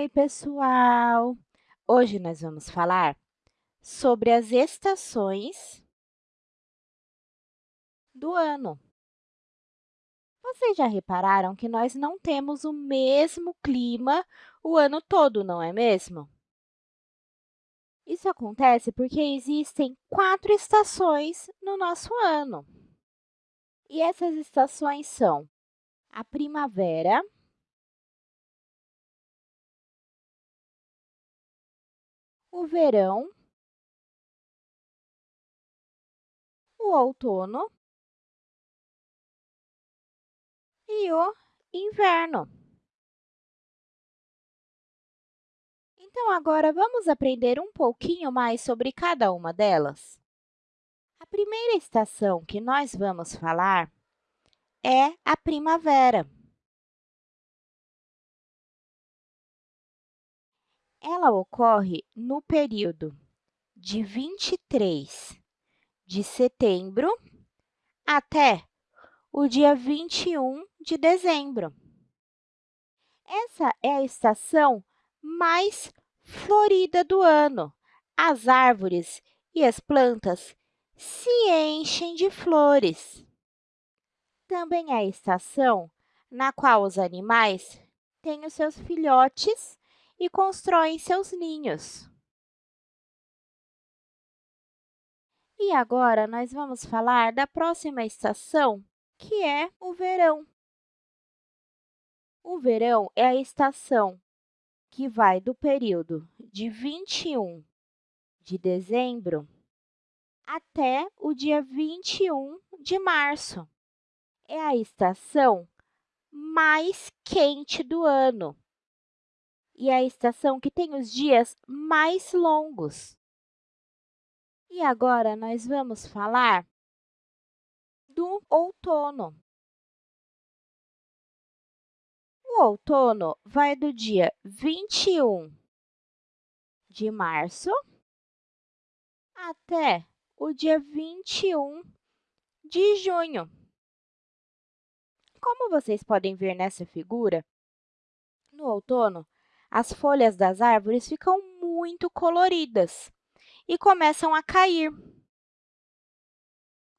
Oi, pessoal! Hoje nós vamos falar sobre as estações do ano. Vocês já repararam que nós não temos o mesmo clima o ano todo, não é mesmo? Isso acontece porque existem quatro estações no nosso ano. E essas estações são a primavera, o verão, o outono e o inverno. Então, agora vamos aprender um pouquinho mais sobre cada uma delas? A primeira estação que nós vamos falar é a primavera. Ela ocorre no período de 23 de setembro até o dia 21 de dezembro. Essa é a estação mais florida do ano. As árvores e as plantas se enchem de flores. Também é a estação na qual os animais têm os seus filhotes e constroem seus ninhos. E agora, nós vamos falar da próxima estação, que é o verão. O verão é a estação que vai do período de 21 de dezembro até o dia 21 de março. É a estação mais quente do ano e a estação que tem os dias mais longos. E agora, nós vamos falar do outono. O outono vai do dia 21 de março até o dia 21 de junho. Como vocês podem ver nessa figura, no outono, as folhas das árvores ficam muito coloridas e começam a cair.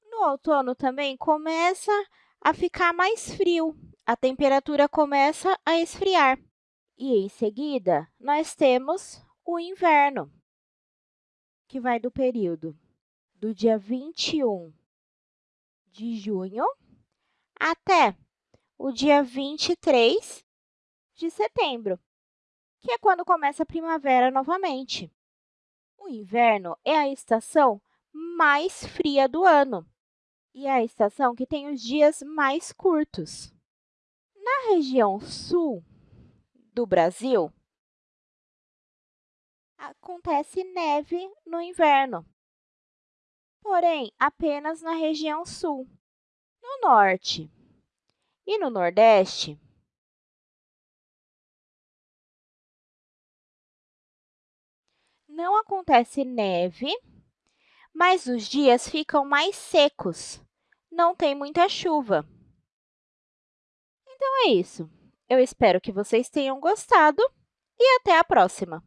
No outono também começa a ficar mais frio, a temperatura começa a esfriar. E, em seguida, nós temos o inverno, que vai do período do dia 21 de junho até o dia 23 de setembro que é quando começa a primavera novamente. O inverno é a estação mais fria do ano e é a estação que tem os dias mais curtos. Na região sul do Brasil, acontece neve no inverno, porém apenas na região sul. No norte e no nordeste, não acontece neve, mas os dias ficam mais secos, não tem muita chuva. Então, é isso. Eu espero que vocês tenham gostado e até a próxima!